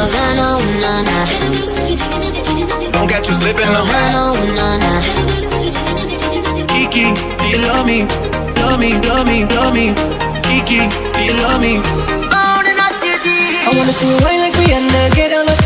Oh, no, no, no. Don't catch you slipping oh, no, no, no. Kiki, do you love me? Love me, love me, love me. Kiki, do you love me? I wanna see you wine like Rihanna, get on the